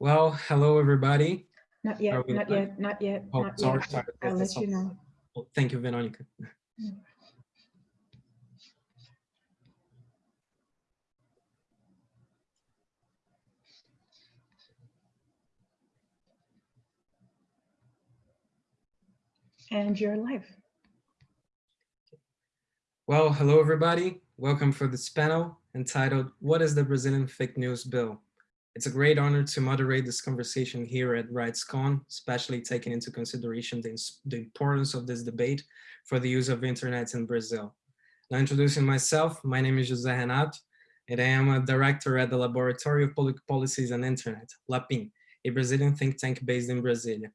Well, hello, everybody. Not yet, we not yet, not yet, Oh, not sorry, yet. sorry. I'll let you know. Oh, Thank you, Veronica. And you're live. Well, hello, everybody. Welcome for this panel entitled, What is the Brazilian Fake News Bill? It's a great honor to moderate this conversation here at RightsCon, especially taking into consideration the, the importance of this debate for the use of internet in Brazil. Now introducing myself, my name is José Renato, and I am a director at the Laboratory of Public Policies and Internet, LAPIN, a Brazilian think tank based in Brasilia.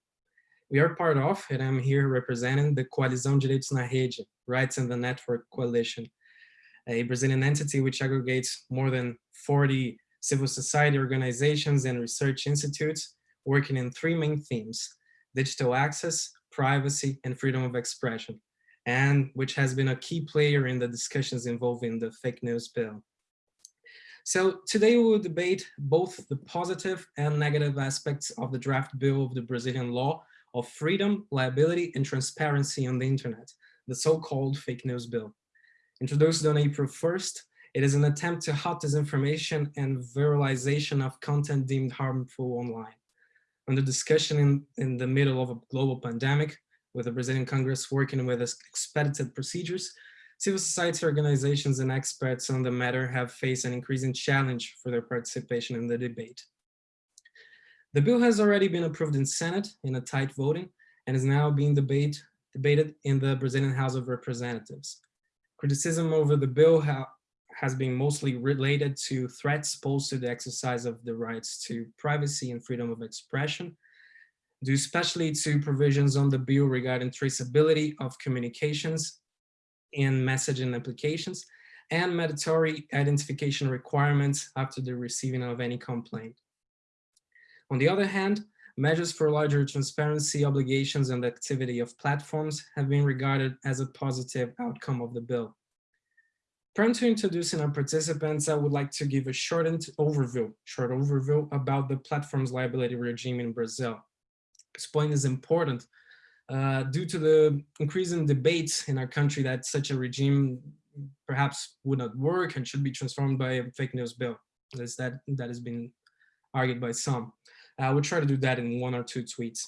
We are part of, and I'm here representing the Coalizão Direitos na Rede, Rights in the Network Coalition, a Brazilian entity which aggregates more than 40 civil society organizations and research institutes working in three main themes, digital access, privacy, and freedom of expression, and which has been a key player in the discussions involving the fake news bill. So today we will debate both the positive and negative aspects of the draft bill of the Brazilian law of freedom, liability, and transparency on the internet, the so-called fake news bill. Introduced on April 1st, it is an attempt to halt disinformation and viralization of content deemed harmful online. Under discussion in, in the middle of a global pandemic, with the Brazilian Congress working with expedited procedures, civil society organizations and experts on the matter have faced an increasing challenge for their participation in the debate. The bill has already been approved in Senate in a tight voting and is now being debate, debated in the Brazilian House of Representatives. Criticism over the bill has been mostly related to threats posed to the exercise of the rights to privacy and freedom of expression, due especially to provisions on the bill regarding traceability of communications in messaging applications and mandatory identification requirements after the receiving of any complaint. On the other hand, measures for larger transparency obligations and the activity of platforms have been regarded as a positive outcome of the bill. Prior to introducing our participants, I would like to give a short overview, short overview about the platform's liability regime in Brazil. This point is important uh, due to the increasing debates in our country that such a regime perhaps would not work and should be transformed by a fake news bill. That's that, that has been argued by some. I will try to do that in one or two tweets.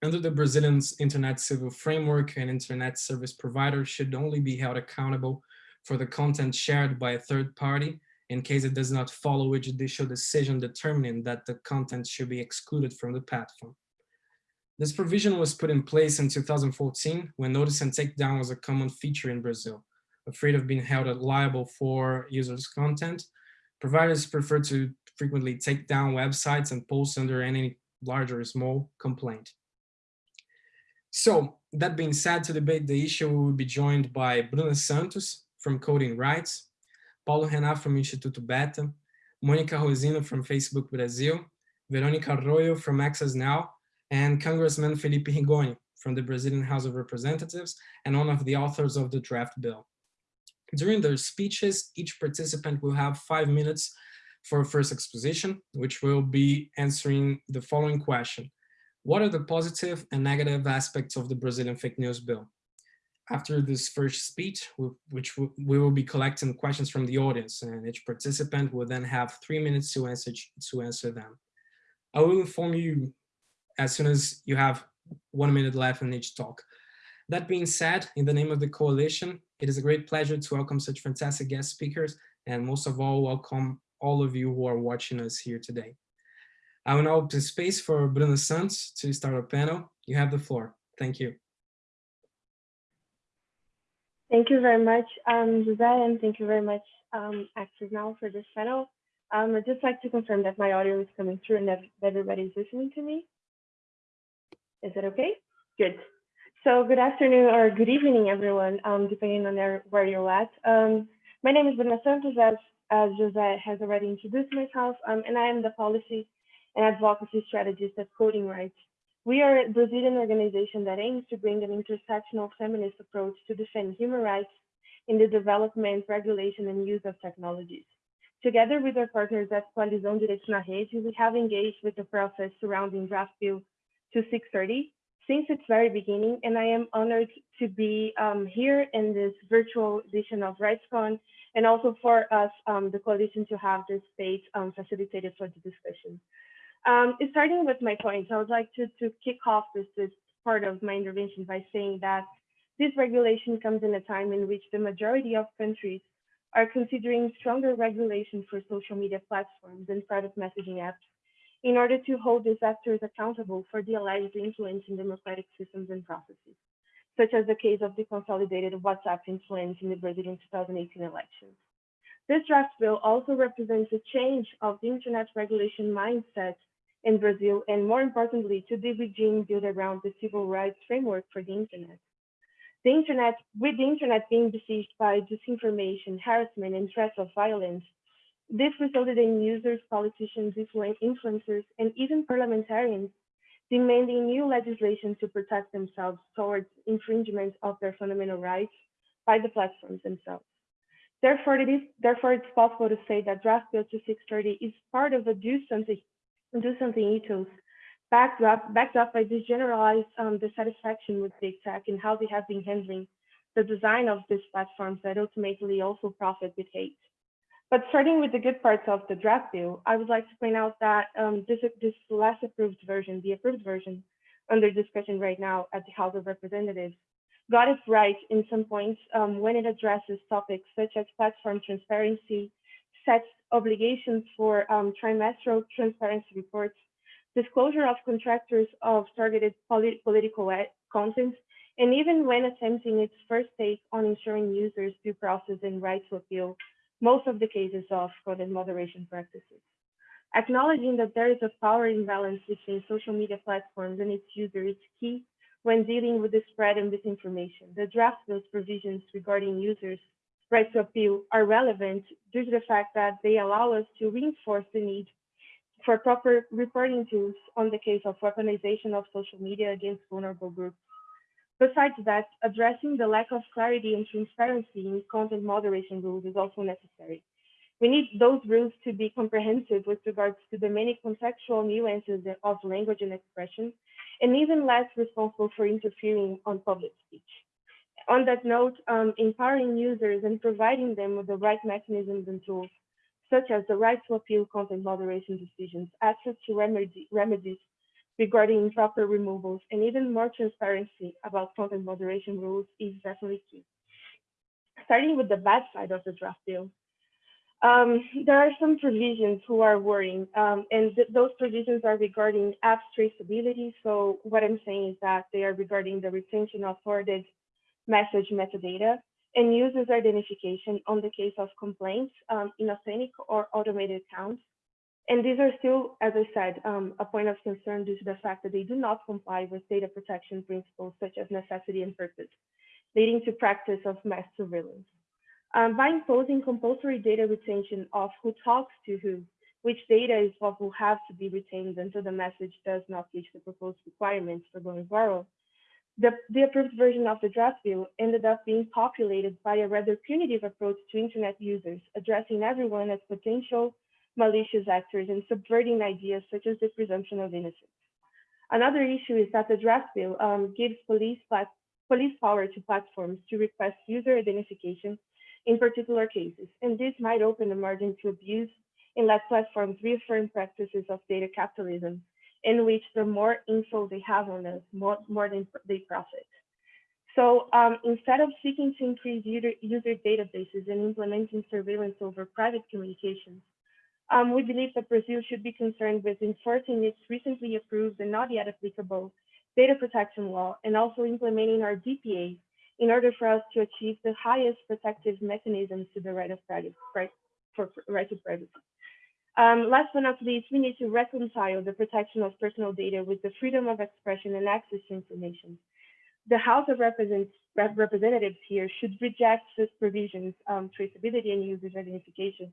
Under the Brazilian's internet civil framework, an internet service provider should only be held accountable for the content shared by a third party in case it does not follow a judicial decision determining that the content should be excluded from the platform. This provision was put in place in 2014 when notice and takedown was a common feature in Brazil. Afraid of being held liable for users' content, providers prefer to frequently take down websites and posts under any large or small complaint. So that being said, to debate the issue, we will be joined by Bruna Santos from Coding Rights, Paulo Rená from Instituto Beta, Monica Rosina from Facebook Brazil, Veronica Arroyo from Access Now, and Congressman Felipe Rigoni from the Brazilian House of Representatives and one of the authors of the draft bill. During their speeches, each participant will have five minutes for a first exposition, which will be answering the following question. What are the positive and negative aspects of the Brazilian fake news bill? After this first speech, which we will be collecting questions from the audience, and each participant will then have three minutes to answer, to answer them. I will inform you as soon as you have one minute left in each talk. That being said, in the name of the coalition, it is a great pleasure to welcome such fantastic guest speakers, and most of all, welcome all of you who are watching us here today. I will now open space for Bruna Santos to start our panel. You have the floor. Thank you. Thank you very much, um, Jose, and thank you very much, um, Now for this panel. Um, I'd just like to confirm that my audio is coming through and that everybody's listening to me. Is it okay? Good. So good afternoon or good evening, everyone, um, depending on where you're at. Um, my name is Bruna Santos, as, as Jose has already introduced myself, um, and I am the policy and advocacy strategist at Coding Rights. We are a Brazilian organization that aims to bring an intersectional feminist approach to defend human rights in the development, regulation, and use of technologies. Together with our partners at Coalizão Direitos na Rede, we have engaged with the process surrounding draft bill 2630 since its very beginning, and I am honored to be um, here in this virtual edition of RightsCon, and also for us, um, the coalition, to have this space um, facilitated for the discussion. Um, starting with my points, I would like to, to kick off this, this part of my intervention by saying that this regulation comes in a time in which the majority of countries are considering stronger regulation for social media platforms and private messaging apps in order to hold these actors accountable for the alleged influence in democratic systems and processes, such as the case of the consolidated WhatsApp influence in the Brazilian 2018 elections. This draft bill also represents a change of the internet regulation mindset in Brazil, and more importantly, to the regime built around the civil rights framework for the internet. The internet, with the internet being besieged by disinformation, harassment, and threats of violence, this resulted in users, politicians, influencers, and even parliamentarians demanding new legislation to protect themselves towards infringement of their fundamental rights by the platforms themselves. Therefore, it is therefore it's possible to say that Draft Bill 2630 is part of a do something do something ethos backed up, backed up by this generalized um, dissatisfaction with big tech and how they have been handling the design of these platforms that ultimately also profit with hate. But starting with the good parts of the draft bill, I would like to point out that um, this, this last approved version, the approved version under discussion right now at the House of Representatives, got it right in some points um, when it addresses topics such as platform transparency, sets obligations for um, trimestral transparency reports, disclosure of contractors of targeted polit political content, and even when attempting its first take on ensuring users due process and right to appeal most of the cases of content moderation practices. Acknowledging that there is a power imbalance between social media platforms and its users is key when dealing with the spread of misinformation. The draft bill's provisions regarding users' right to appeal are relevant due to the fact that they allow us to reinforce the need for proper reporting tools on the case of weaponization of social media against vulnerable groups. Besides that, addressing the lack of clarity and transparency in content moderation rules is also necessary. We need those rules to be comprehensive with regards to the many contextual nuances of language and expression, and even less responsible for interfering on public speech. On that note, um, empowering users and providing them with the right mechanisms and tools such as the right to appeal content moderation decisions, access to remedy, remedies regarding improper removals, and even more transparency about content moderation rules is definitely key. Starting with the bad side of the draft bill, um, there are some provisions who are worrying, um, and th those provisions are regarding apps traceability. So what I'm saying is that they are regarding the retention of forwarded message metadata, and users identification on the case of complaints um, in authentic or automated accounts. And these are still, as I said, um, a point of concern due to the fact that they do not comply with data protection principles such as necessity and purpose, leading to practice of mass surveillance. Um, by imposing compulsory data retention of who talks to who, which data is what will have to be retained until the message does not reach the proposed requirements for going viral, the, the approved version of the draft bill ended up being populated by a rather punitive approach to internet users, addressing everyone as potential malicious actors and subverting ideas such as the presumption of innocence. Another issue is that the draft bill um, gives police, police power to platforms to request user identification in particular cases, and this might open the margin to abuse and let platforms reaffirm practices of data capitalism in which the more info they have on us, more, more than they profit. So um, instead of seeking to increase user, user databases and implementing surveillance over private communications, um, we believe that Brazil should be concerned with enforcing its recently approved and not yet applicable data protection law and also implementing our DPA in order for us to achieve the highest protective mechanisms to the right of privacy, right, for right to privacy. Um, last but not least, we need to reconcile the protection of personal data with the freedom of expression and access to information. The House of Representatives here should reject such provisions, um, traceability and user identification,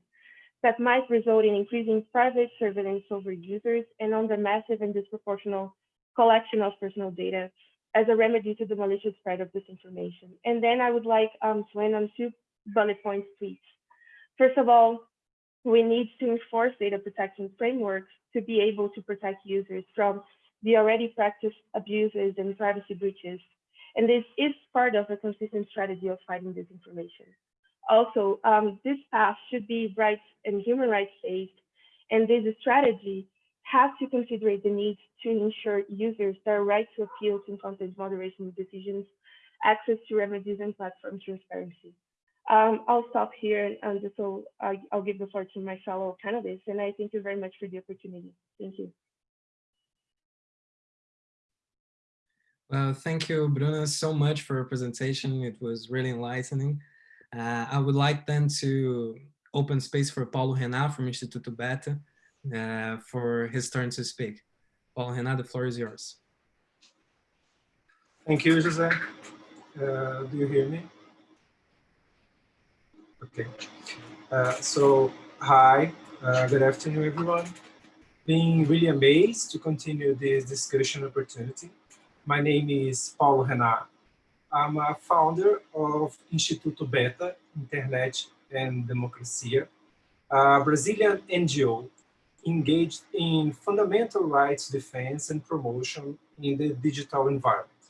that might result in increasing private surveillance over users and on the massive and disproportional collection of personal data as a remedy to the malicious spread of disinformation. And then I would like um, to end on two bullet points, please. First of all, we need to enforce data protection frameworks to be able to protect users from the already practiced abuses and privacy breaches. And this is part of a consistent strategy of fighting disinformation. Also, um, this path should be rights and human rights based, and this strategy has to consider the need to ensure users their right to appeal to content moderation decisions, access to remedies and platform transparency. Um, I'll stop here and just so I, I'll give the floor to my fellow panelists and I thank you very much for the opportunity. Thank you. Well, thank you, Bruna, so much for your presentation. It was really enlightening. Uh, I would like then to open space for Paulo Rená from Instituto Beta uh, for his turn to speak. Paulo Rená, the floor is yours. Thank you, Jose. Uh, do you hear me? Okay. Uh, so, hi, uh, good afternoon, everyone. Being really amazed to continue this discussion opportunity. My name is Paulo Rená. I'm a founder of Instituto Beta, Internet and Democracia, a Brazilian NGO engaged in fundamental rights defense and promotion in the digital environment.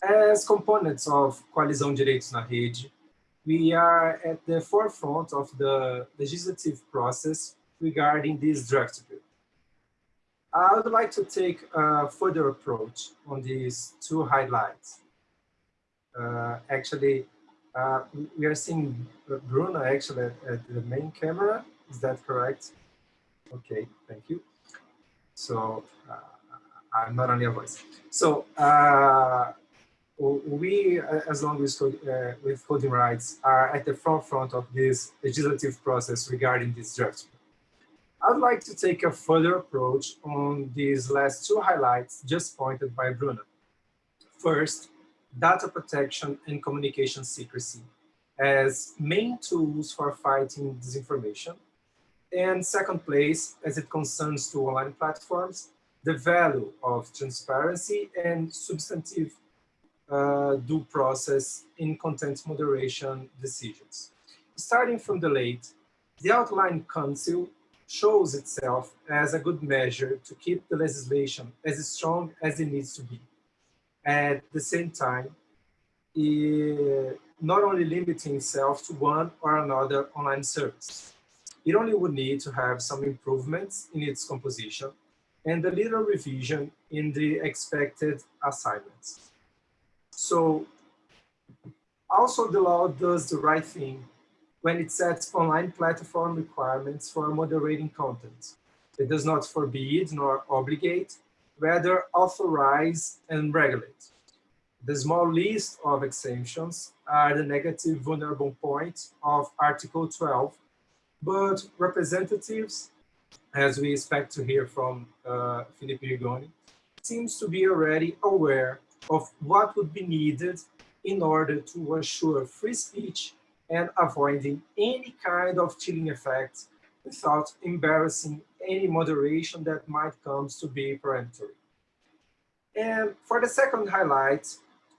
As components of Coalizão Direitos na Rede, we are at the forefront of the legislative process regarding this bill. I would like to take a further approach on these two highlights. Uh, actually, uh, we are seeing Bruna actually at, at, the main camera. Is that correct? Okay, thank you. So uh, I'm not only a voice. So uh, we, as long as uh, with coding rights, are at the forefront of this legislative process regarding this draft. I'd like to take a further approach on these last two highlights just pointed by Bruna. First, data protection and communication secrecy as main tools for fighting disinformation. And second place, as it concerns to online platforms, the value of transparency and substantive uh, due process in content moderation decisions. Starting from the late, the outline council shows itself as a good measure to keep the legislation as strong as it needs to be. At the same time, not only limiting itself to one or another online service. It only would need to have some improvements in its composition and a little revision in the expected assignments. So also the law does the right thing when it sets online platform requirements for moderating content. It does not forbid nor obligate, rather authorize and regulate. The small list of exemptions are the negative vulnerable point of Article 12, but representatives, as we expect to hear from uh, Felipe Rigoni, seems to be already aware of what would be needed in order to assure free speech and avoiding any kind of chilling effect without embarrassing any moderation that might come to be peremptory. And for the second highlight,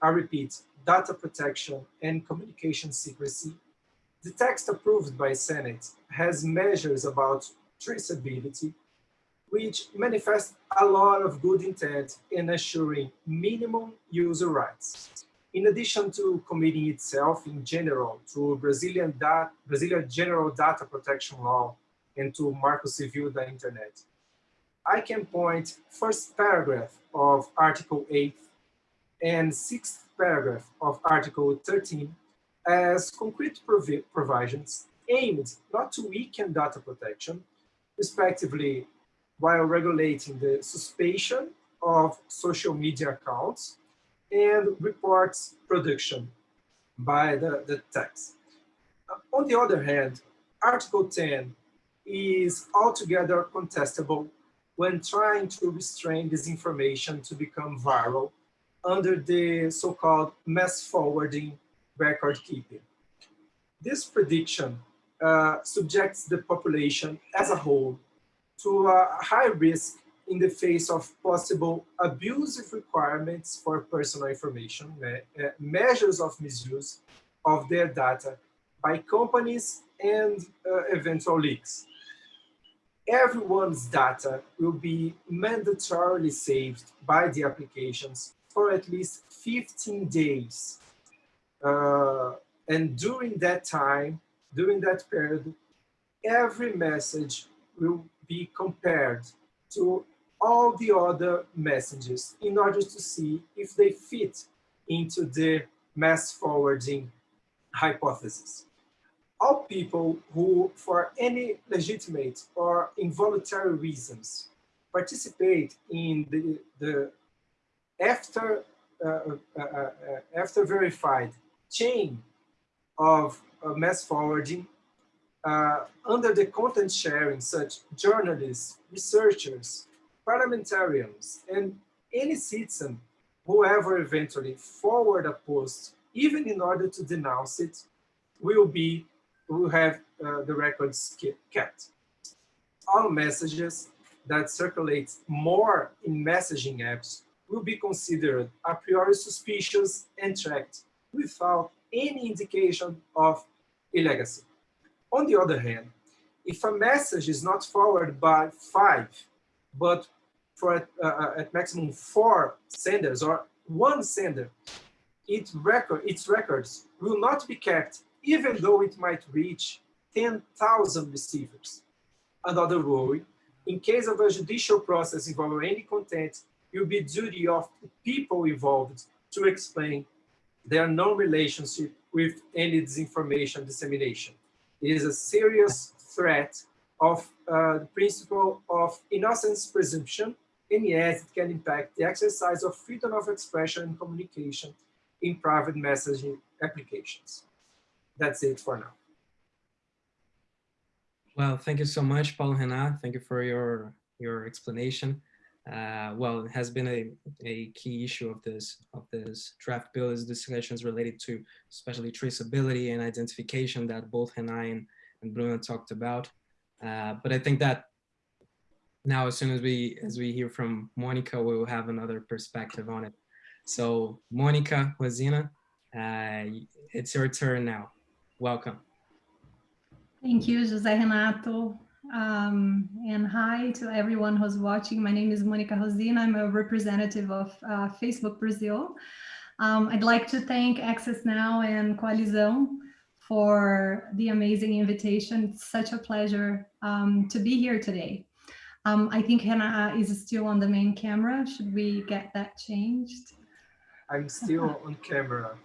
I repeat, data protection and communication secrecy, the text approved by Senate has measures about traceability, which manifests a lot of good intent in assuring minimum user rights. In addition to committing itself in general to Brazilian, Brazilian General Data Protection Law and to Marco Civil da Internet, I can point first paragraph of Article 8 and sixth paragraph of Article 13 as concrete provi provisions aimed not to weaken data protection, respectively while regulating the suspension of social media accounts and reports production by the, the tax. On the other hand, Article 10 is altogether contestable when trying to restrain disinformation to become viral under the so-called mass forwarding record keeping. This prediction uh, subjects the population as a whole to a high risk in the face of possible abusive requirements for personal information, uh, measures of misuse of their data by companies and uh, eventual leaks. Everyone's data will be mandatorily saved by the applications for at least 15 days. Uh, and during that time, during that period, every message will be compared to all the other messages in order to see if they fit into the mass forwarding hypothesis. All people who, for any legitimate or involuntary reasons, participate in the, the after, uh, uh, uh, uh after verified chain of uh, mass forwarding uh, under the content sharing, such journalists, researchers, parliamentarians, and any citizen whoever eventually forward a post, even in order to denounce it, will be will have uh, the records kept. All messages that circulate more in messaging apps will be considered a priori suspicious and tracked without any indication of illegacy. On the other hand, if a message is not forwarded by five, but for at, uh, uh, at maximum four senders or one sender, it record, its records will not be kept even though it might reach 10,000 receivers. Another rule, in case of a judicial process involving any content, it will be duty of the people involved to explain their non-relationship with any disinformation dissemination. Is a serious threat of uh, the principle of innocence presumption, and yes, it can impact the exercise of freedom of expression and communication in private messaging applications. That's it for now. Well, thank you so much, Paulo Rená. Thank you for your, your explanation. Uh, well, it has been a, a key issue of this of this draft bill is discussions related to especially traceability and identification that both Rená and, and Bruna talked about. Uh, but I think that now as soon as we as we hear from Monica, we will have another perspective on it. So Monica Rosina, uh, it's your turn now. Welcome. Thank you, Jose Renato. Um, and hi to everyone who's watching. My name is Monica Rosina. I'm a representative of uh, Facebook Brazil. Um, I'd like to thank Access Now and Coalizão for the amazing invitation. It's such a pleasure um, to be here today. Um, I think Hannah is still on the main camera. Should we get that changed? I'm still on camera.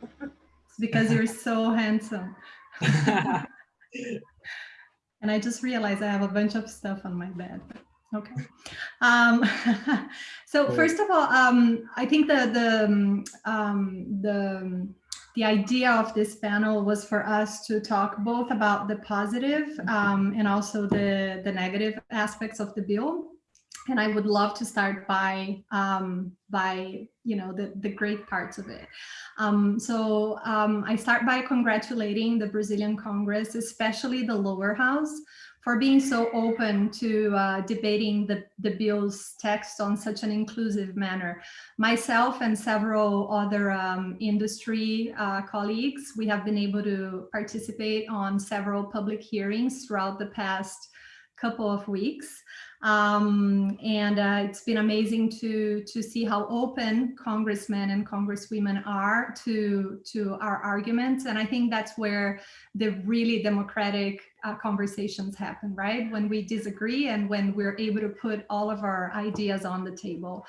it's because you're so handsome. And I just realized I have a bunch of stuff on my bed. Okay. Um, so first of all, um, I think the the um, um, the the idea of this panel was for us to talk both about the positive um, and also the the negative aspects of the bill. And I would love to start by um, by you know the the great parts of it. Um, so um, I start by congratulating the Brazilian Congress, especially the lower house, for being so open to uh, debating the, the bill's text on such an inclusive manner. Myself and several other um, industry uh, colleagues, we have been able to participate on several public hearings throughout the past couple of weeks. Um, and uh, it's been amazing to to see how open congressmen and congresswomen are to to our arguments. And I think that's where the really democratic uh, conversations happen, right? When we disagree and when we're able to put all of our ideas on the table.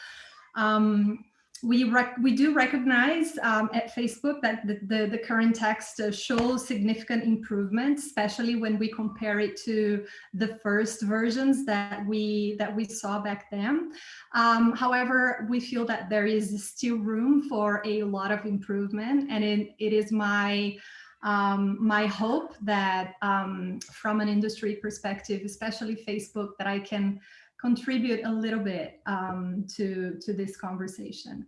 Um, we we do recognize um, at Facebook that the, the, the current text uh, shows significant improvement, especially when we compare it to the first versions that we that we saw back then. Um, however, we feel that there is still room for a lot of improvement, and it, it is my um, my hope that um, from an industry perspective, especially Facebook, that I can contribute a little bit um, to, to this conversation.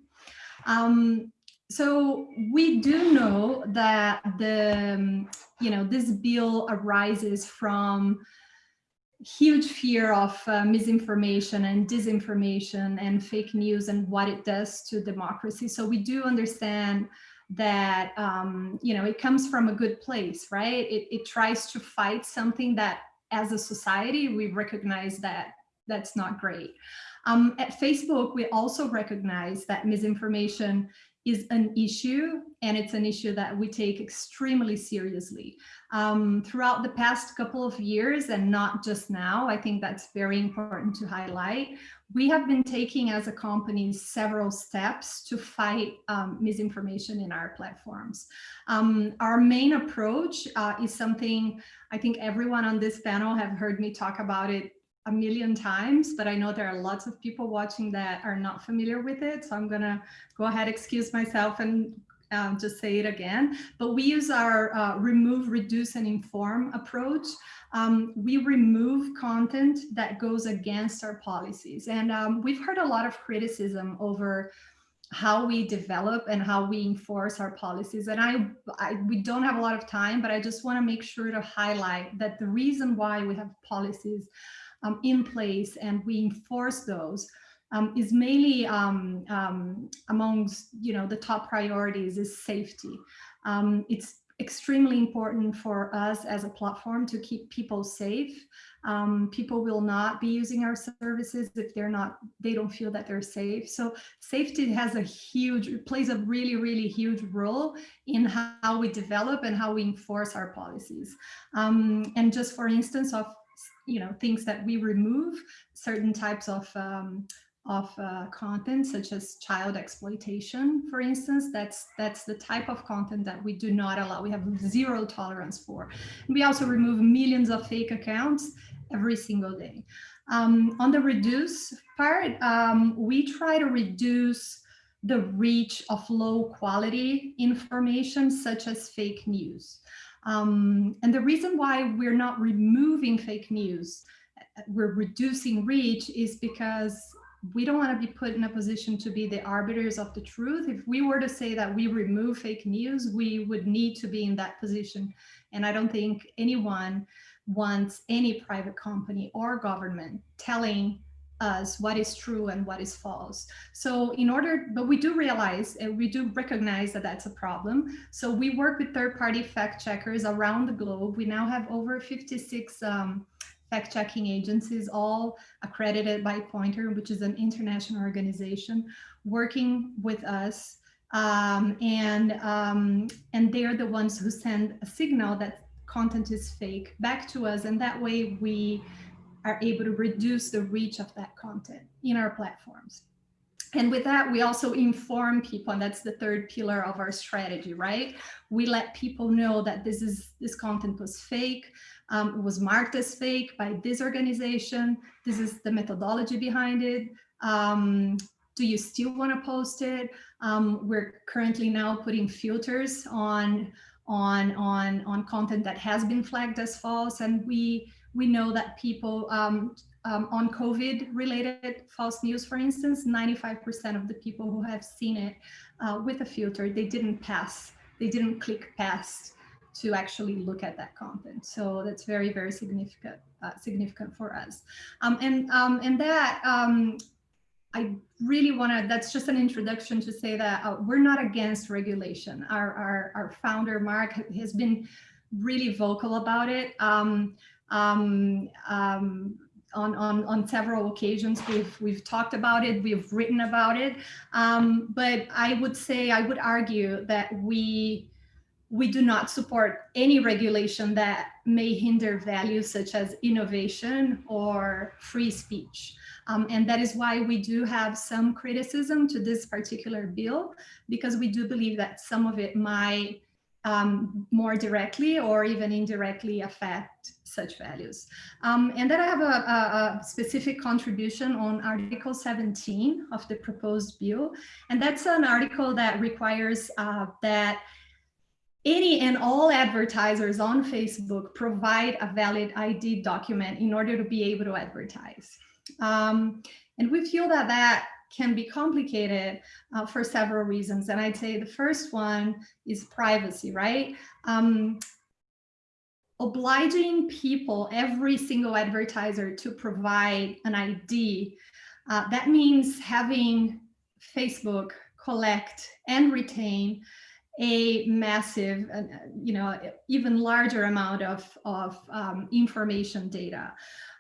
Um, so we do know that the, um, you know, this bill arises from huge fear of uh, misinformation and disinformation and fake news and what it does to democracy. So we do understand that um, you know it comes from a good place, right? It, it tries to fight something that, as a society, we recognize that that's not great. Um, at Facebook, we also recognize that misinformation is an issue and it's an issue that we take extremely seriously. Um, throughout the past couple of years and not just now, I think that's very important to highlight. We have been taking as a company several steps to fight um, misinformation in our platforms. Um, our main approach uh, is something I think everyone on this panel have heard me talk about it a million times, but I know there are lots of people watching that are not familiar with it. So I'm gonna go ahead, excuse myself and um, just say it again. But we use our uh, remove, reduce, and inform approach. Um, we remove content that goes against our policies. And um, we've heard a lot of criticism over how we develop and how we enforce our policies. And I, I, we don't have a lot of time, but I just wanna make sure to highlight that the reason why we have policies um, in place and we enforce those um, is mainly um, um, amongst you know the top priorities is safety. Um, it's extremely important for us as a platform to keep people safe. Um, people will not be using our services if they're not, they don't feel that they're safe. So safety has a huge, plays a really, really huge role in how we develop and how we enforce our policies. Um, and just for instance of you know, things that we remove, certain types of um, of uh, content, such as child exploitation, for instance, that's that's the type of content that we do not allow. We have zero tolerance for. We also remove millions of fake accounts every single day. Um, on the reduce part, um, we try to reduce the reach of low quality information, such as fake news. Um, and the reason why we're not removing fake news, we're reducing reach is because we don't want to be put in a position to be the arbiters of the truth. If we were to say that we remove fake news, we would need to be in that position. And I don't think anyone wants any private company or government telling us what is true and what is false. So in order, but we do realize and we do recognize that that's a problem. So we work with third-party fact checkers around the globe. We now have over 56 um, fact checking agencies, all accredited by Poynter, which is an international organization, working with us. Um, and, um, and they're the ones who send a signal that content is fake back to us. And that way we are able to reduce the reach of that content in our platforms. And with that, we also inform people, and that's the third pillar of our strategy, right? We let people know that this is this content was fake, um, was marked as fake by this organization. This is the methodology behind it. Um, do you still want to post it? Um, we're currently now putting filters on on on on content that has been flagged as false, and we we know that people um, um, on COVID related false news, for instance, 95% of the people who have seen it uh, with a filter, they didn't pass, they didn't click past to actually look at that content. So that's very, very significant, uh, significant for us. Um, and, um, and that, um, I really want to, that's just an introduction to say that uh, we're not against regulation. Our, our, our founder, Mark, has been really vocal about it. Um, um, um, on, on, on several occasions. We've, we've talked about it, we've written about it. Um, but I would say, I would argue that we, we do not support any regulation that may hinder values such as innovation or free speech. Um, and that is why we do have some criticism to this particular bill, because we do believe that some of it might um, more directly or even indirectly affect such values. Um, and then I have a, a, a, specific contribution on Article 17 of the proposed bill. And that's an article that requires uh, that any and all advertisers on Facebook provide a valid ID document in order to be able to advertise. Um, and we feel that that can be complicated uh, for several reasons. And I'd say the first one is privacy, right? Um, obliging people, every single advertiser to provide an ID, uh, that means having Facebook collect and retain a massive, uh, you know, even larger amount of, of um, information data.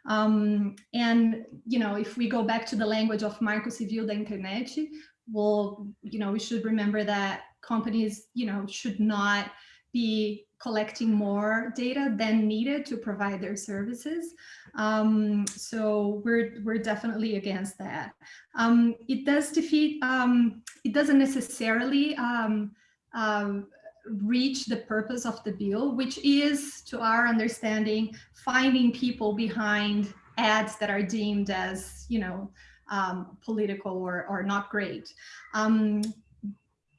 Um, and, you know, if we go back to the language of Marco Civil da Internet, well, you know, we should remember that companies, you know, should not be collecting more data than needed to provide their services. Um, so we're, we're definitely against that. Um, it does defeat, um, it doesn't necessarily um, um, reach the purpose of the bill, which is, to our understanding, finding people behind ads that are deemed as, you know, um, political or, or not great.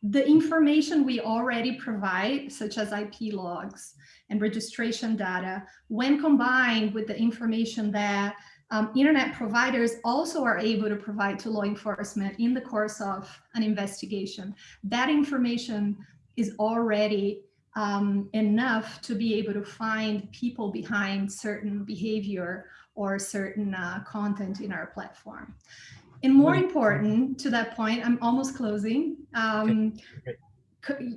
The information we already provide, such as IP logs and registration data, when combined with the information that um, internet providers also are able to provide to law enforcement in the course of an investigation, that information is already um, enough to be able to find people behind certain behavior or certain uh, content in our platform. And more important to that point, I'm almost closing. Um,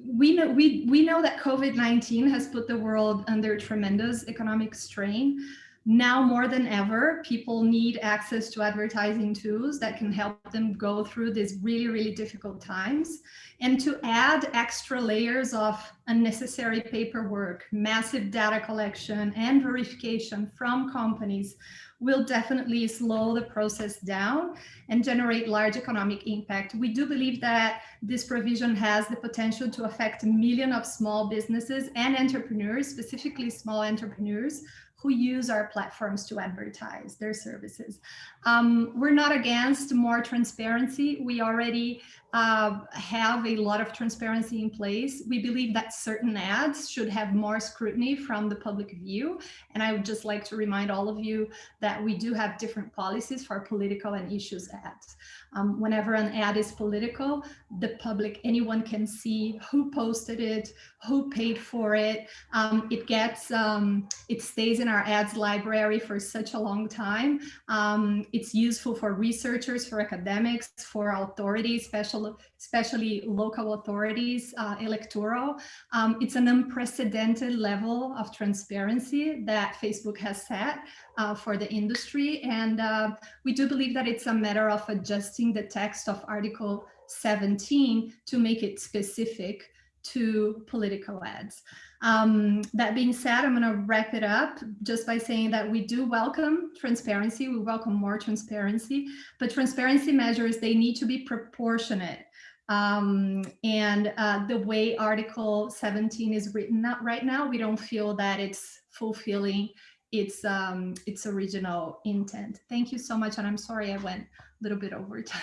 we know we we know that COVID-19 has put the world under tremendous economic strain. Now more than ever, people need access to advertising tools that can help them go through these really, really difficult times. And to add extra layers of unnecessary paperwork, massive data collection and verification from companies will definitely slow the process down and generate large economic impact. We do believe that this provision has the potential to affect a million of small businesses and entrepreneurs, specifically small entrepreneurs, who use our platforms to advertise their services. Um, we're not against more transparency. We already uh, have a lot of transparency in place. We believe that certain ads should have more scrutiny from the public view. And I would just like to remind all of you that we do have different policies for political and issues ads. Um, whenever an ad is political, the public, anyone can see who posted it, who paid for it. Um, it gets, um, it stays in our ads library for such a long time. Um, it's useful for researchers, for academics, for authorities, special, especially local authorities, uh, electoral. Um, it's an unprecedented level of transparency that Facebook has set uh, for the industry. And uh, we do believe that it's a matter of adjusting the text of Article 17 to make it specific to political ads. Um, that being said, I'm going to wrap it up just by saying that we do welcome transparency. We welcome more transparency, but transparency measures, they need to be proportionate. Um, and uh, the way Article 17 is written out right now, we don't feel that it's fulfilling its um, its original intent. Thank you so much. And I'm sorry I went a little bit over time.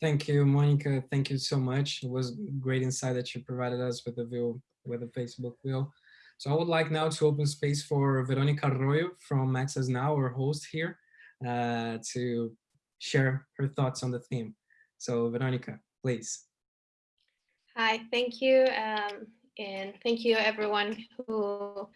Thank you, Monica. Thank you so much. It was great insight that you provided us with the view, with the Facebook view. So I would like now to open space for Veronica Arroyo from Access Now, our host here, uh, to share her thoughts on the theme. So Veronica, please. Hi, thank you. Um, and thank you everyone who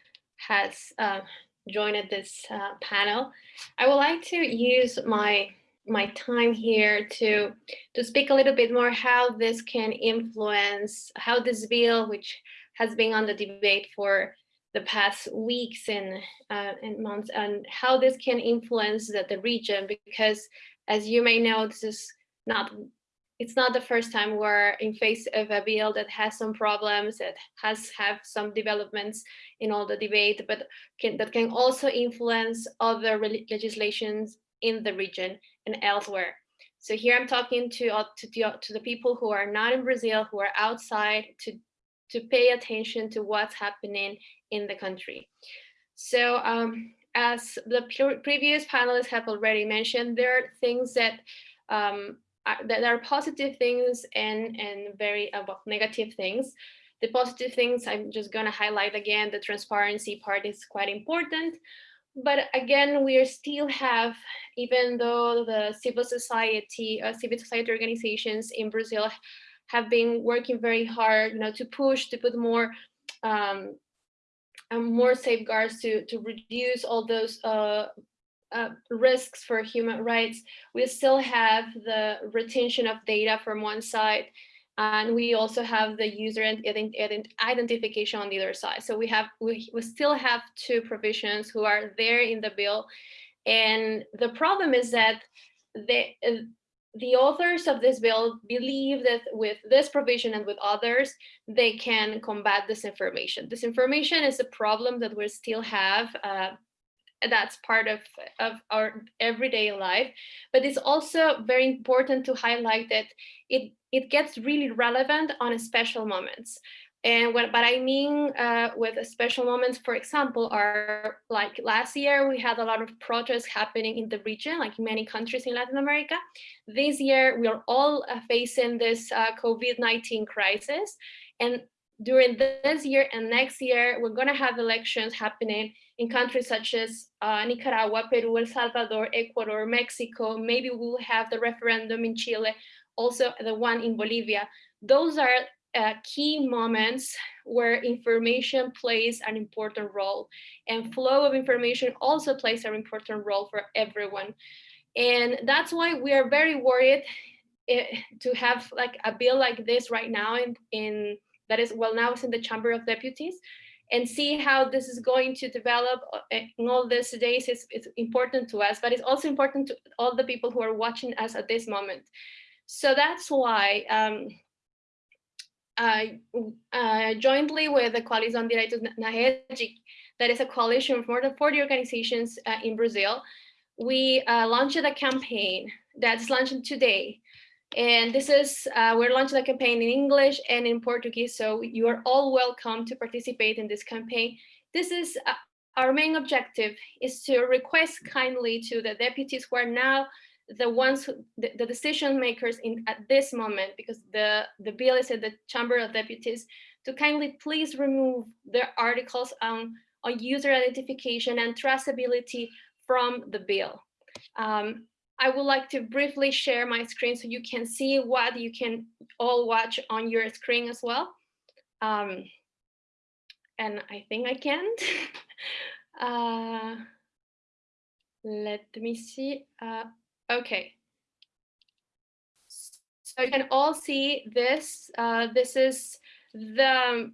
has uh, joined this uh, panel. I would like to use my my time here to to speak a little bit more how this can influence how this bill, which has been on the debate for the past weeks and uh, and months, and how this can influence the, the region. Because as you may know, this is not it's not the first time we're in face of a bill that has some problems, that has have some developments in all the debate, but can, that can also influence other legislations in the region and elsewhere. So here I'm talking to, uh, to, the, to the people who are not in Brazil, who are outside to, to pay attention to what's happening in the country. So um, as the previous panelists have already mentioned, there are things that um, there are positive things and and very uh, negative things. The positive things i'm just going to highlight again the transparency part is quite important. But again we still have even though the civil society uh, civil society organizations in brazil have been working very hard you know to push to put more um, um, more safeguards to to reduce all those uh, uh, risks for human rights, we still have the retention of data from one side And we also have the user identification on the other side. So we have we, we still have two provisions who are there in the bill. And the problem is that they, uh, the authors of this bill believe that with this provision and with others, they can combat disinformation. Disinformation is a problem that we still have. Uh, that's part of, of our everyday life. But it's also very important to highlight that it, it gets really relevant on special moments. And what, what I mean uh, with special moments, for example, are like last year, we had a lot of protests happening in the region, like many countries in Latin America. This year, we are all uh, facing this uh, COVID-19 crisis. And during this year and next year, we're gonna have elections happening in countries such as uh, Nicaragua, Peru, El Salvador, Ecuador, Mexico. Maybe we'll have the referendum in Chile, also the one in Bolivia. Those are uh, key moments where information plays an important role and flow of information also plays an important role for everyone. And that's why we are very worried eh, to have like a bill like this right now in, in that is well now it's in the Chamber of Deputies and see how this is going to develop uh, in all these days is it's important to us, but it's also important to all the people who are watching us at this moment. So that's why um, uh, uh, jointly with the Coalition Direitos na Rede, that is a coalition of more than 40 organizations uh, in Brazil, we uh, launched a campaign that's launching today. And this is, uh, we're launching a campaign in English and in Portuguese, so you are all welcome to participate in this campaign. This is uh, our main objective is to request kindly to the deputies who are now the ones who, the, the, decision makers in at this moment because the the bill is at the chamber of deputies to kindly please remove the articles on on user identification and traceability from the bill um, i would like to briefly share my screen so you can see what you can all watch on your screen as well um, and i think i can uh, let me see uh, Okay. So you can all see this. Uh, this is the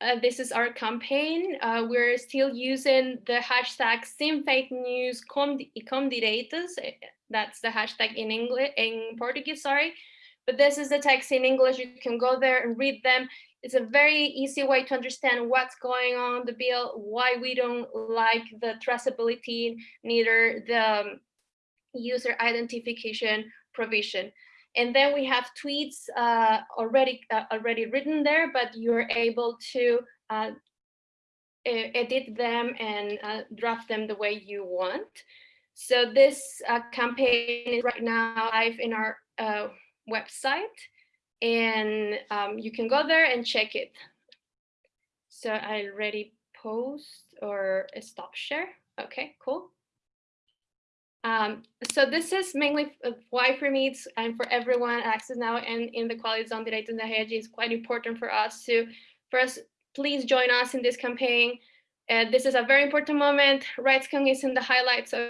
uh, this is our campaign. Uh, we're still using the hashtag SimFakeNews. That's the hashtag in English, in Portuguese, sorry. But this is the text in English. You can go there and read them. It's a very easy way to understand what's going on the bill, why we don't like the traceability, neither the user identification provision. And then we have tweets uh, already uh, already written there, but you're able to uh, edit them and uh, draft them the way you want. So this uh, campaign is right now live in our uh, website, and um, you can go there and check it. So I already post or stop share. Okay, cool. Um, so this is mainly why for me it's, and for everyone Access Now and in the quality Coalizão Direitos na Rede is quite important for us to first please join us in this campaign. This is a very important moment. RightsCon is in the highlights of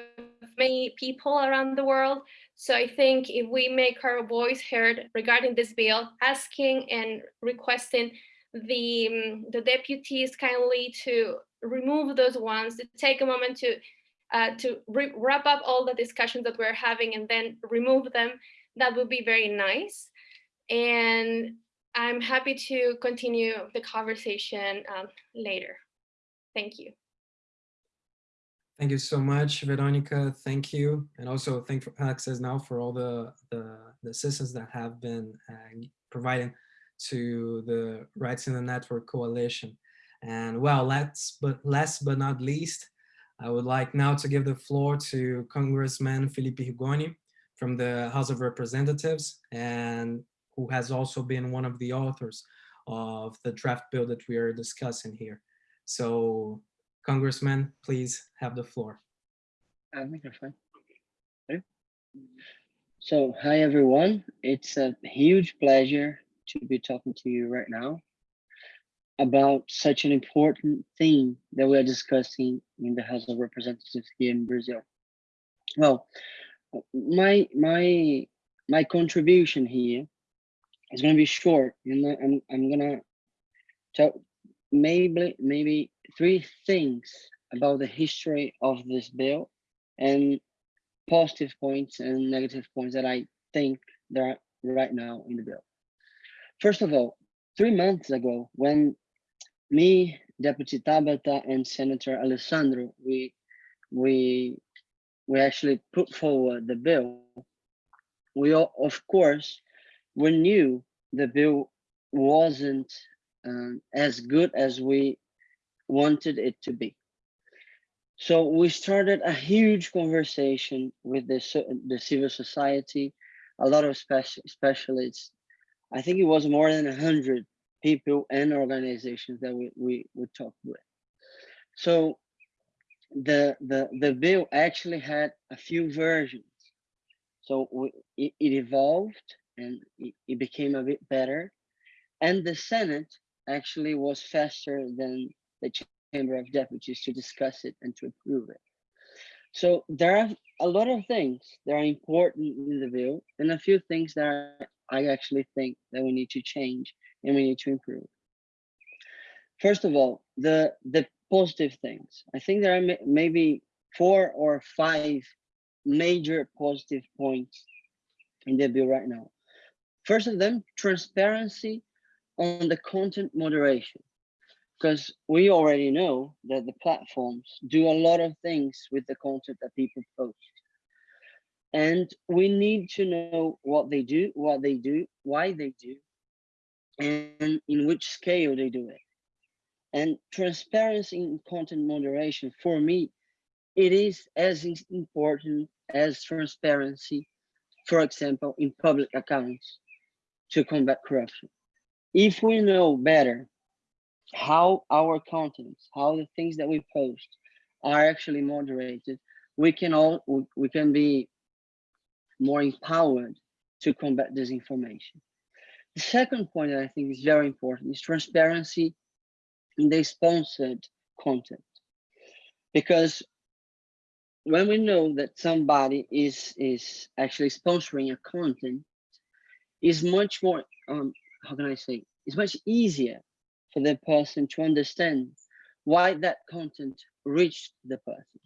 many people around the world. So I think if we make our voice heard regarding this bill, asking and requesting the, um, the deputies kindly to remove those ones, to take a moment to uh, to wrap up all the discussions that we're having and then remove them, that would be very nice. And I'm happy to continue the conversation um, later. Thank you. Thank you so much, Veronica. Thank you. And also thank for Access Now for all the, the, the assistance that have been uh, providing to the Rights in the Network Coalition. And well, last but last but not least, I would like now to give the floor to Congressman Felipe Rigoni from the House of Representatives and who has also been one of the authors of the draft bill that we are discussing here. So Congressman, please have the floor. Uh. Okay. So hi everyone, it's a huge pleasure to be talking to you right now about such an important thing that we are discussing in the House of Representatives here in Brazil. Well, my my my contribution here is gonna be short, and I'm I'm gonna tell maybe maybe three things about the history of this bill and positive points and negative points that I think there are right now in the bill. First of all, three months ago, when me, Deputy Tabata, and Senator Alessandro, we we we actually put forward the bill. We all, of course, we knew the bill wasn't um, as good as we wanted it to be. So we started a huge conversation with the, the civil society, a lot of speci specialists. I think it was more than 100 people and organizations that we, we, we talked with. So the, the, the bill actually had a few versions. So we, it, it evolved and it, it became a bit better. And the Senate actually was faster than the Chamber of Deputies to discuss it and to approve it. So there are a lot of things that are important in the bill and a few things that I actually think that we need to change and we need to improve. First of all, the the positive things. I think there are maybe four or five major positive points in the bill right now. First of them, transparency on the content moderation because we already know that the platforms do a lot of things with the content that people post. And we need to know what they do, what they do, why they do, and in which scale they do it. And transparency in content moderation, for me, it is as important as transparency, for example, in public accounts to combat corruption. If we know better how our contents, how the things that we post are actually moderated, we can all we- can be more empowered to combat disinformation. The second point that I think is very important is transparency in the sponsored content. Because when we know that somebody is is actually sponsoring a content, is much more um how can I say it's much easier for the person to understand why that content reached the person.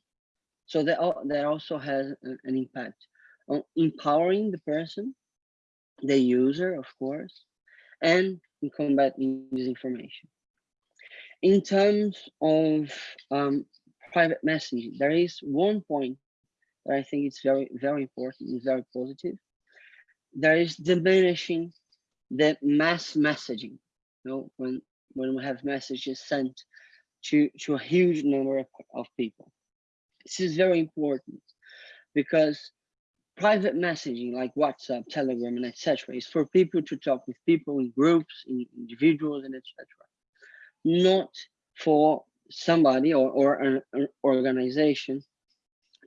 So that, that also has an impact on empowering the person, the user, of course, and in combating disinformation. In terms of um, private messaging, there is one point that I think is very, very important, is very positive. There is diminishing the mass messaging. You know, when when we have messages sent to to a huge number of, of people. This is very important because private messaging like WhatsApp, Telegram, and etc. is for people to talk with people in groups, in individuals, and etc. Not for somebody or, or an, an organization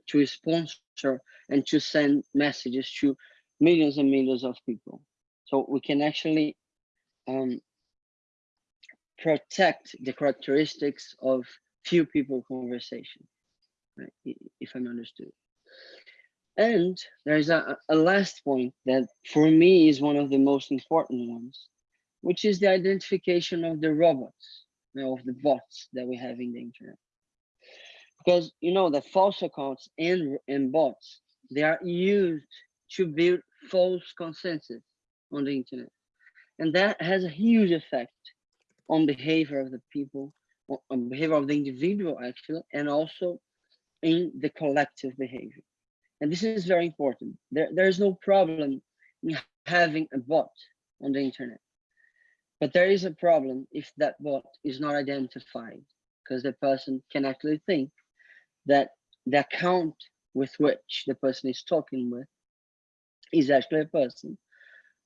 to sponsor and to send messages to millions and millions of people. So we can actually um, protect the characteristics of few people conversation, right? If I'm understood. And there's a, a last point that for me is one of the most important ones, which is the identification of the robots, you know, of the bots that we have in the internet. Because you know the false accounts and, and bots, they are used to build false consensus on the internet. And that has a huge effect on behavior of the people, on- behavior of the individual actually, and also in the collective behavior. And this is very important. There, there is no problem in having a bot on the internet. But there is a problem if that bot is not identified, because the person can actually think that the account with which the person is talking with is actually a person.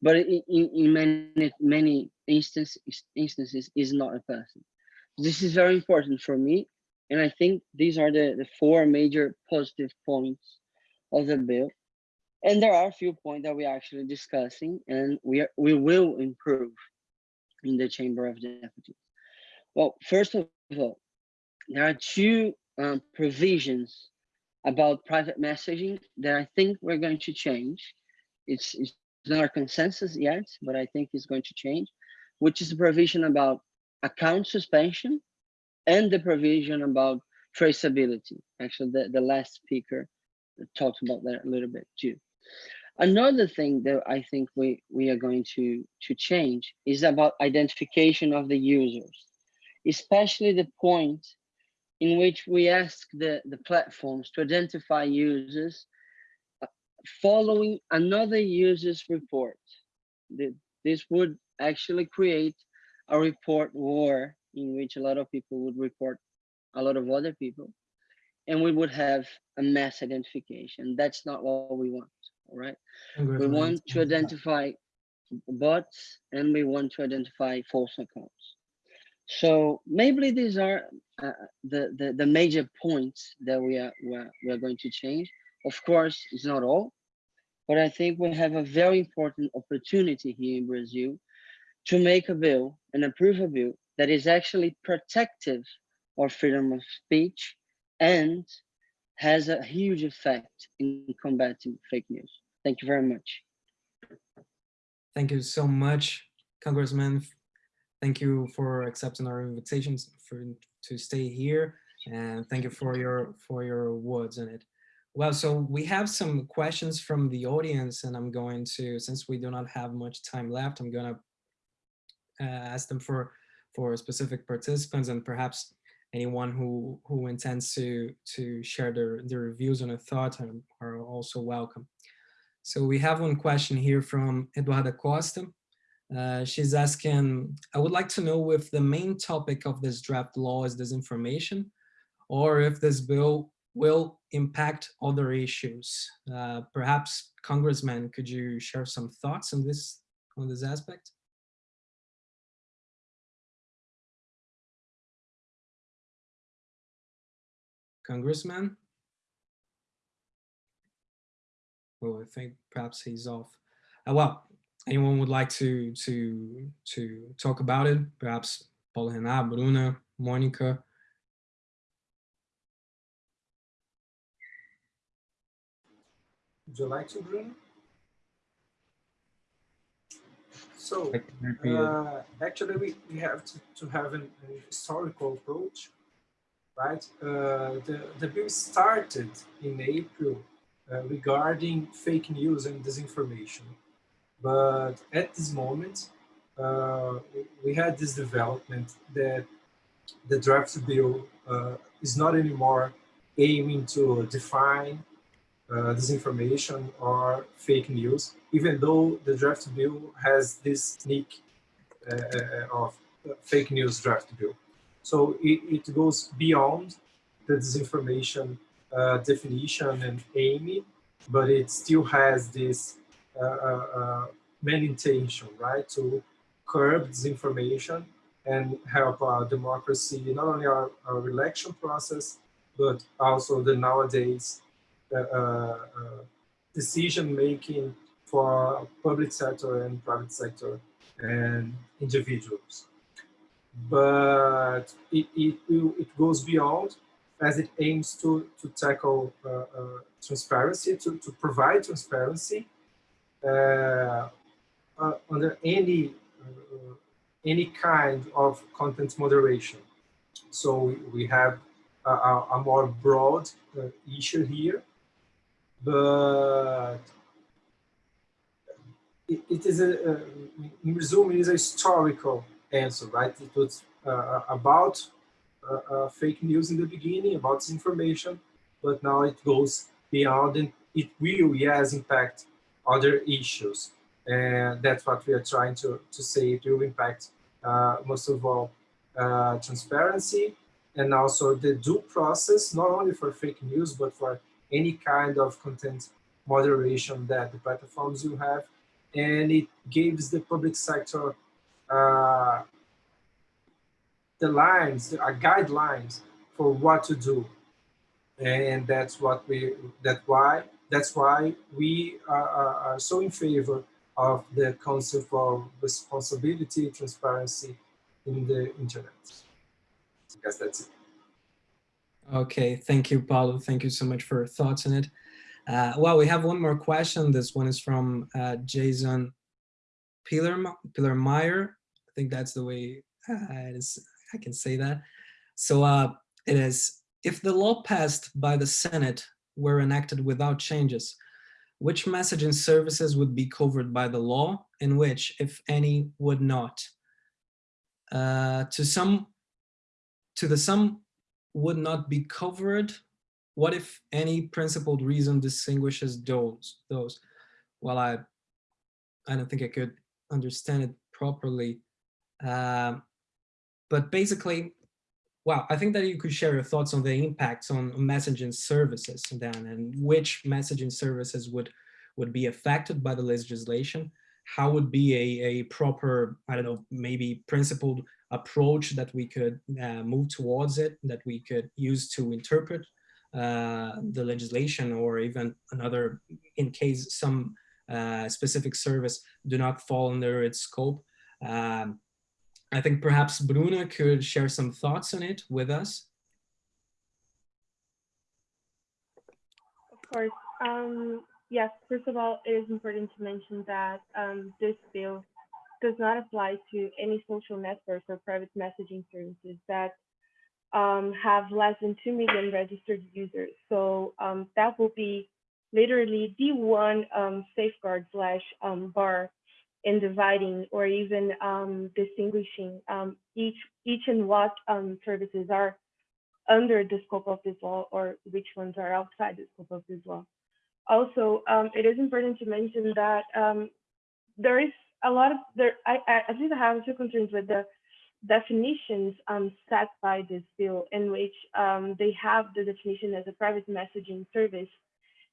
But in, in, many many instances instances is not a person. This is very important for me. And I think these are the, the four major positive points of the bill. And there are a few points that we are actually discussing and we are, we will improve in the Chamber of Deputies. Well, first of all, there are two um, provisions about private messaging that I think we're going to change. It's, it's not a consensus yet, but I think it's going to change, which is the provision about account suspension and the provision about traceability. Actually, the, the last speaker talked about that a little bit too. Another thing that I think we, we are going to, to change is about identification of the users, especially the point in which we ask the, the platforms to identify users following another user's report. This would actually create a report war in which a lot of people would report a lot of other people and we would have a mass identification. That's not what we want, all right? We want to identify bots and we want to identify false accounts. So maybe these are uh, the, the, the major points that we are, we are, we are going to change. Of course, it's not all, but I think we have a very important opportunity here in Brazil to make a bill and approve a bill that is actually protective of freedom of speech and has a huge effect in combating fake news. Thank you very much. Thank you so much, Congressman. Thank you for accepting our invitations for to stay here, and thank you for your for your words in it. Well, so we have some questions from the audience, and I'm going to, since we do not have much time left, I'm going to uh, ask them for for specific participants and perhaps anyone who who intends to to share their their views on a thought are, are also welcome. So we have one question here from Eduarda Costa. Uh, she's asking, I would like to know if the main topic of this draft law is disinformation, or if this bill will impact other issues. Uh, perhaps, Congressman, could you share some thoughts on this on this aspect? Congressman? Well, I think perhaps he's off. Uh, well, anyone would like to to to talk about it? Perhaps Paulo Rená, Bruna, Monica. Would you like to, Bruno? So, I can repeat it. uh, actually, we, we have to, to have an, an historical approach, right? Uh, the, the bill started in April uh, regarding fake news and disinformation. But at this moment, uh, we had this development that the draft bill uh, is not anymore aiming to define uh, disinformation or fake news, even though the draft bill has this sneak uh, uh, of fake news draft bill. So it, it goes beyond the disinformation uh, definition and aiming, but it still has this uh, uh, main intention, right, to curb disinformation and help our democracy, not only our, our election process, but also the nowadays decision making for public sector and private sector and individuals. But it, it, it goes beyond as it aims to, to tackle uh, uh, transparency, to, to provide transparency uh, under any, any kind of content moderation. So we, we have a, a, more broad issue here, but it, it is a, in resume, it is a historical answer, right? It was uh, about uh, uh, fake news in the beginning, about disinformation, but now it goes beyond and it will, yes, impact other issues. And that's what we are trying to, to say. It will impact, uh, most of all, uh, transparency and also the due process, not only for fake news, but for any kind of content moderation that the platforms will have. And it gives the public sector uh, the lines, the uh, guidelines for what to do. And that's what we, that why, that's why we are, are, are so in favor of the concept of responsibility, transparency in the internet. I guess that's it. Okay, thank you, Paulo. Thank you so much for your thoughts on it. Uh, well, we have one more question. This one is from uh, Jason Pillar Meyer. I think that's the way uh, is. I can say that. So uh, it is, if the law passed by the Senate were enacted without changes, which messaging services would be covered by the law and which, if any, would not? Uh, to some, to the some would not be covered. What if any principled reason distinguishes those? Those? Well, I, I don't think I could understand it properly. Um, but basically, well, I think that you could share your thoughts on the impacts on messaging services then and which messaging services would would be affected by the legislation. How would be a, a proper, I don't know, maybe principled approach that we could uh, move towards it, that we could use to interpret uh, the legislation or even another, in case some uh, specific service do not fall under its scope. Um, I think perhaps Bruna could share some thoughts on it with us. Of course. Um, yes, first of all, it is important to mention that um, this bill does not apply to any social networks or private messaging services that um, have less than 2 million registered users. So um, that will be literally the one um, safeguard slash um, bar in dividing or even um, distinguishing um, each each and what services are under the scope of this law or which ones are outside the scope of this law. Also, it is important to mention that there is a lot of there. I, I at least I have a few concerns with the definitions um, set by this bill, in which they have the definition as a private messaging service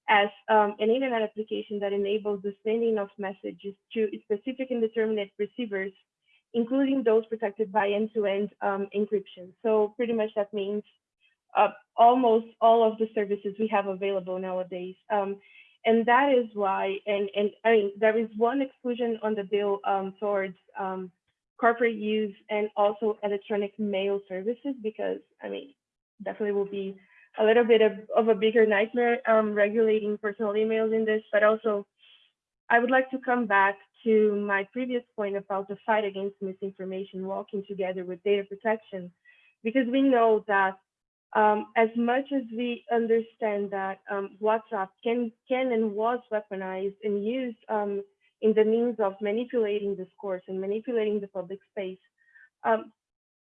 as um, an internet application that enables the sending of messages to specific and determinate receivers, including those protected by end-to-end -end, um, encryption. So pretty much that means uh, almost all of the services we have available nowadays. And that is why, and, and I mean, there is one exclusion on the bill um, towards um, corporate use and also electronic mail services, because I mean, definitely will be a little bit of, of a bigger nightmare um, regulating personal emails in this, but also I would like to come back to my previous point about the fight against misinformation walking together with data protection, because we know that um, as much as we understand that um, WhatsApp can, can and was weaponized and used um, in the means of manipulating discourse and manipulating the public space, um,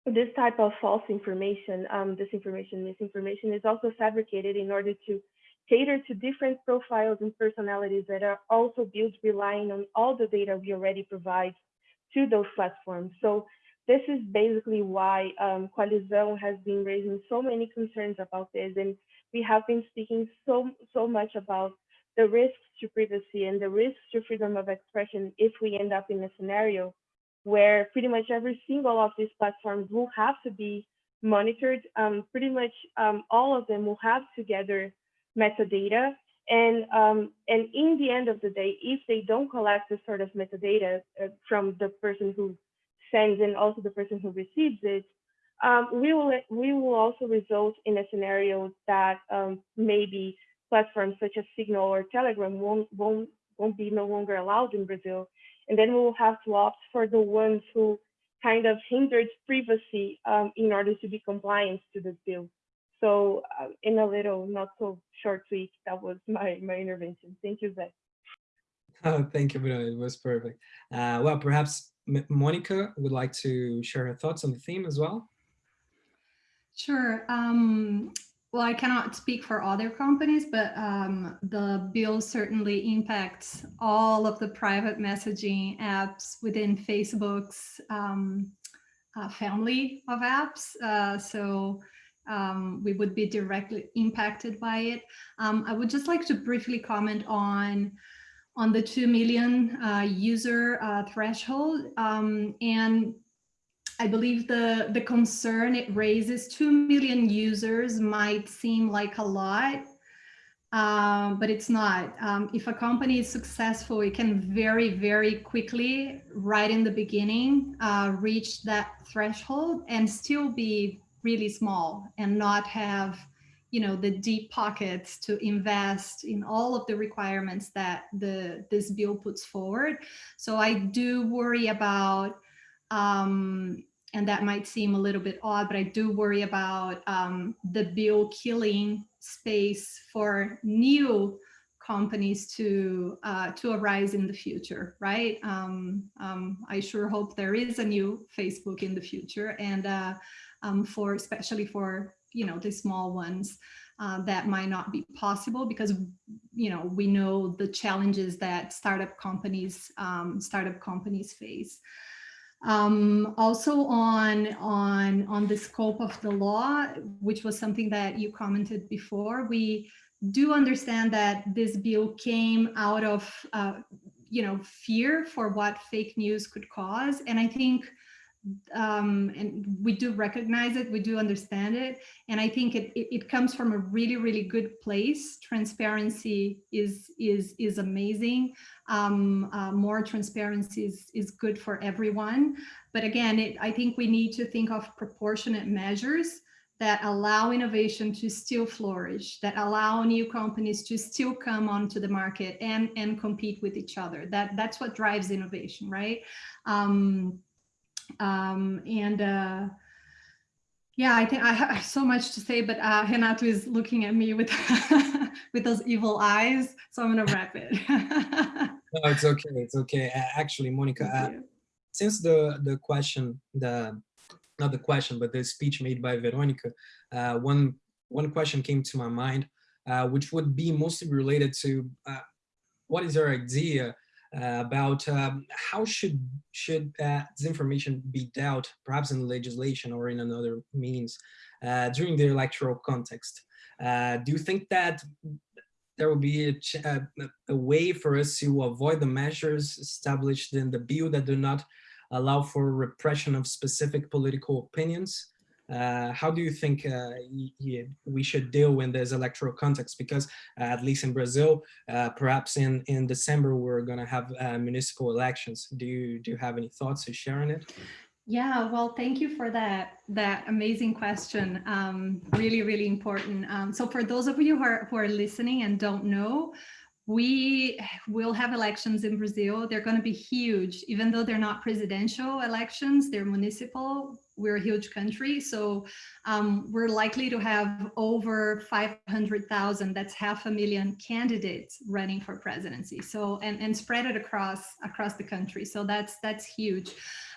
this type of false information, um, disinformation, misinformation is also fabricated in order to cater to different profiles and personalities that are also built relying on all the data we already provide to those platforms. So this is basically why um, Coalizão has been raising so many concerns about this. And we have been speaking so, so much about the risks to privacy and the risks to freedom of expression if we end up in a scenario where pretty much every single of these platforms will have to be monitored. Um, pretty much um, all of them will have to gather metadata. And, um, and in the end of the day, if they don't collect this sort of metadata uh, from the person who sends and also the person who receives it, um, we will we will also result in a scenario that um, maybe platforms such as Signal or Telegram won't won't won't be no longer allowed in Brazil, and then we will have to opt for the ones who kind of hindered privacy um, in order to be compliant to this bill. So uh, in a little, not so short tweet, that was my, my intervention. Thank you, Zach. Oh, thank you, Bruna. It was perfect. Uh, well, perhaps M Monica would like to share her thoughts on the theme as well. Sure. Um, well, I cannot speak for other companies, but um, the bill certainly impacts all of the private messaging apps within Facebook's um, uh, family of apps. Uh, so um, we would be directly impacted by it. Um, I would just like to briefly comment on on the 2 million uh, user uh, threshold. Um, and I believe the, the concern it raises, 2 million users might seem like a lot, um, but it's not. Um, if a company is successful, it can very, very quickly, right in the beginning, uh, reach that threshold and still be really small and not have you know, the deep pockets to invest in all of the requirements that the this bill puts forward. So I do worry about, um, and that might seem a little bit odd, but I do worry about um, the bill killing space for new companies to uh, to arise in the future, right? Um, um, I sure hope there is a new Facebook in the future, and uh, um, for especially for you know the small ones, uh, that might not be possible because you know we know the challenges that startup companies um, startup companies face. Um, also on on on the scope of the law, which was something that you commented before, we do understand that this bill came out of, uh, you know, fear for what fake news could cause. And I think, um, and we do recognize it, we do understand it. And I think it, it, it comes from a really, really good place. Transparency is, is, is amazing. Um, uh, more transparency is, is good for everyone. But again, it, I think we need to think of proportionate measures that allow innovation to still flourish, that allow new companies to still come onto the market and, and compete with each other. That, that's what drives innovation, right? Um, um, and uh, yeah, I think I have so much to say, but uh, Renato is looking at me with with those evil eyes, so I'm gonna wrap it. no, it's okay. It's okay. Actually, Monica, uh, since the the question, the not the question, but the speech made by Veronica, uh, one, one question came to my mind, uh, which would be mostly related to uh, what is your idea about um, how should should uh, this information be dealt, perhaps in legislation or in another means, uh, during the electoral context? do you think that there will be a, a, way for us to avoid the measures established in the bill that do not allow for repression of specific political opinions. Uh, how do you think uh, we should deal when there's electoral context? Because uh, at least in Brazil, perhaps in, in December, we're going to have municipal elections. Do you, do you have any thoughts to share on it? Yeah, well, thank you for that that amazing question. Um, really, really important. Um, so for those of you who are, who are listening and don't know, we will have elections in Brazil. They're going to be huge, even though they're not presidential elections, they're municipal. We're a huge country, so um, we're likely to have over 500,000, that's half a million candidates running for presidency. So, and, and spread it across, across the country. So that's, that's huge.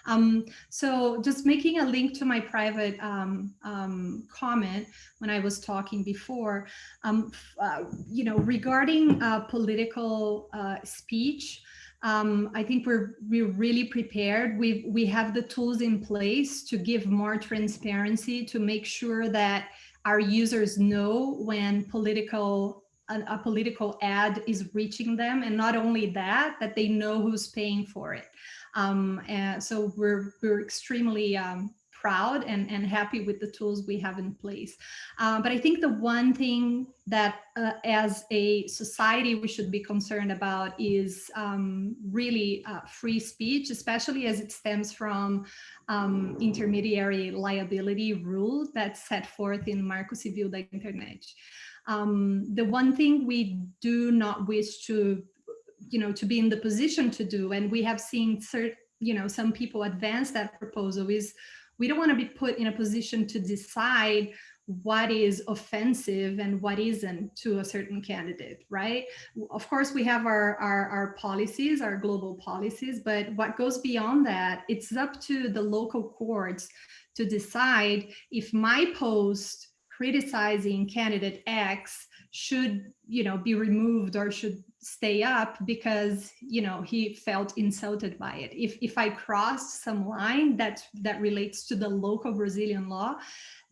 Um, so just making a link to my private um, um, comment when I was talking before, um, uh, you know, regarding uh, political uh, speech, um, I think we're we're really prepared. We we have the tools in place to give more transparency to make sure that our users know when political a, a political ad is reaching them, and not only that, that they know who's paying for it. Um, and so we're, we're extremely um, proud and, and happy with the tools we have in place. Uh, but I think the one thing that uh, as a society we should be concerned about is um, really uh, free speech, especially as it stems from um, intermediary liability rule that's set forth in Marco Civil da Internet. Um, the one thing we do not wish to you know, to be in the position to do. And we have seen, certain, you know, some people advance that proposal is we don't want to be put in a position to decide what is offensive and what isn't to a certain candidate, right? Of course, we have our, our, our, policies, our global policies, but what goes beyond that, it's up to the local courts to decide if my post criticizing candidate X should, you know, be removed or should stay up because you know he felt insulted by it if if i crossed some line that that relates to the local brazilian law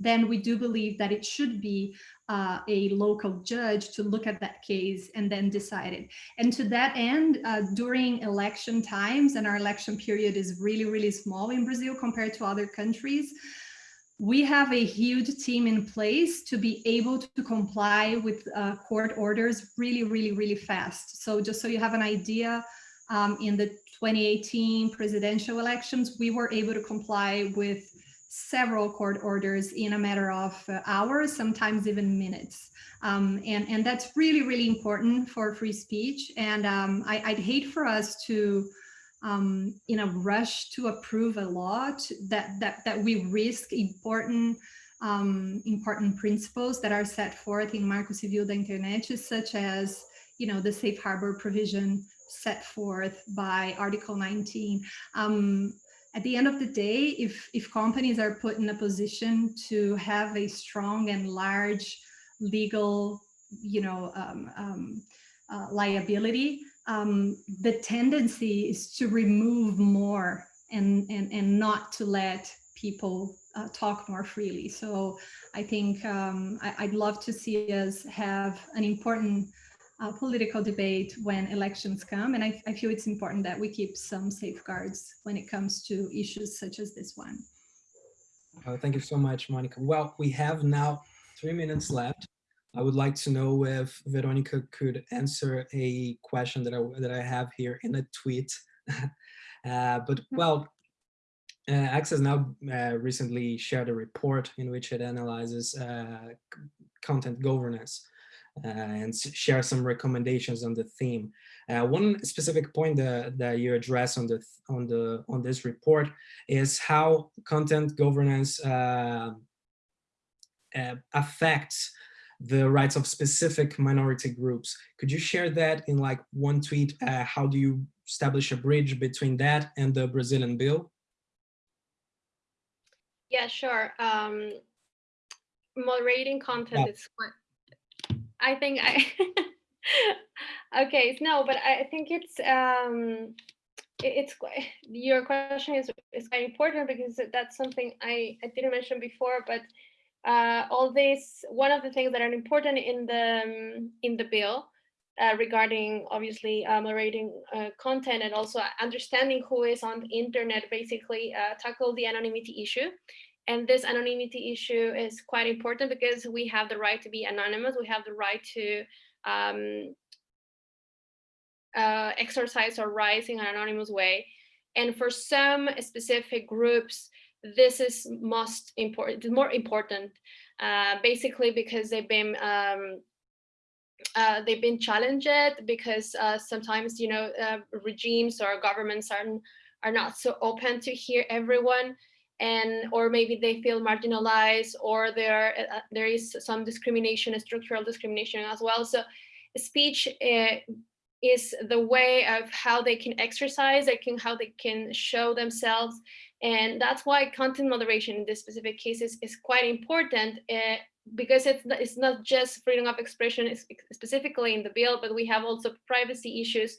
then we do believe that it should be uh, a local judge to look at that case and then decide it. And to that end, uh, during election times, and our election period is really, really small in Brazil compared to other countries, we have a huge team in place to be able to comply with uh, court orders really, really, really fast. So just so you have an idea, um, in the 2018 presidential elections, we were able to comply with several court orders in a matter of uh, hours, sometimes even minutes. Um, and, and that's really, really important for free speech. And um, I, would hate for us to, um, in a rush to approve a law to, that, that, that we risk important um, important principles that are set forth in Marco Civil da Internet, such as, you know, the safe harbor provision set forth by Article 19. Um, at the end of the day, if, if companies are put in a position to have a strong and large legal, you know, um, um, uh, liability, um, the tendency is to remove more and, and, and not to let people uh, talk more freely. So I think um, I, would love to see us have an important uh, political debate when elections come. And I, I, feel it's important that we keep some safeguards when it comes to issues such as this one. Uh, thank you so much, Monica. Well, we have now three minutes left. I would like to know if Veronica could answer a question that I, that I have here in a tweet. uh, but well, uh, Access Now uh, recently shared a report in which it analyzes uh, content governance uh, and share some recommendations on the theme. Uh, one specific point that, that you address on the on the on this report is how content governance uh, affects the rights of specific minority groups. Could you share that in like one tweet? how do you establish a bridge between that and the Brazilian bill? Yeah, sure. Um, moderating content is what I think I, okay, no, but I think it's, um, it's your question is, is quite important because that's something I, I didn't mention before, but uh, all this, one of the things that are important in the, um, in the bill uh, regarding obviously uh, moderating uh, content and also understanding who is on the internet basically uh, tackle the anonymity issue. And this anonymity issue is quite important because we have the right to be anonymous. We have the right to um, uh, exercise our rights in an anonymous way. And for some specific groups, this is most important, more important, uh, basically because they've been um, uh, they've been challenged because uh, sometimes you know uh, regimes or governments are are not so open to hear everyone and or maybe they feel marginalized or there uh, there is some discrimination structural discrimination as well. So speech uh, is the way of how they can exercise they can how they can show themselves and that's why content moderation in this specific case is, is quite important uh, because it's, it's not just freedom of expression specifically in the bill, but we have also privacy issues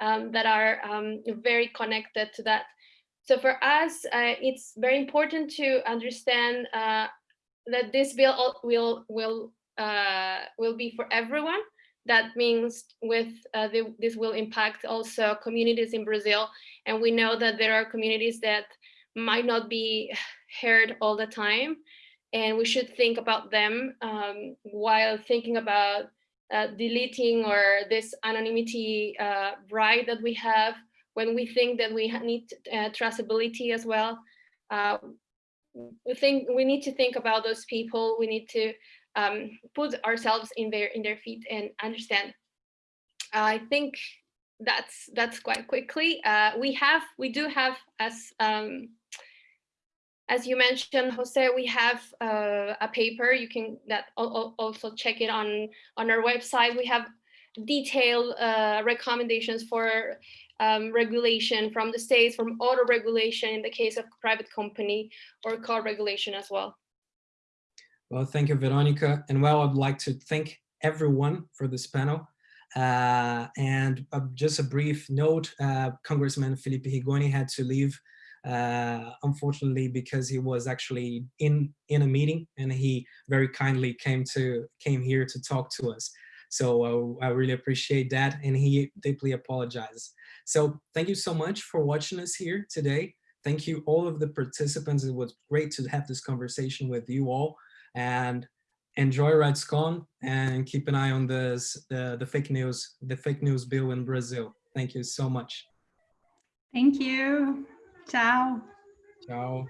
um, that are um, very connected to that. So for us, uh, it's very important to understand uh, that this bill will will uh, will be for everyone. That means with uh, the, this will impact also communities in Brazil, and we know that there are communities that might not be heard all the time and we should think about them um, while thinking about uh, deleting or this anonymity uh, right that we have when we think that we need uh, traceability as well. Uh, we think we need to think about those people. We need to um, put ourselves in their in their feet and understand. I think that's that's quite quickly. Uh, we have we do have as um, as you mentioned, Jose, we have uh, a paper. You can that also check it on on our website. We have detailed uh, recommendations for um, regulation from the states, from auto regulation in the case of private company or car regulation as well. Well, thank you, Veronica. And well, I'd like to thank everyone for this panel. Uh, and uh, just a brief note, uh, Congressman Felipe Rigoni had to leave uh, unfortunately because he was actually in in a meeting and he very kindly came to came here to talk to us. So uh, I really appreciate that and he deeply apologizes so thank you so much for watching us here today. Thank you all of the participants. It was great to have this conversation with you all. And enjoy RightsCon and keep an eye on this the, the fake news the fake news bill in Brazil. Thank you so much. Thank you Tchau. Tchau.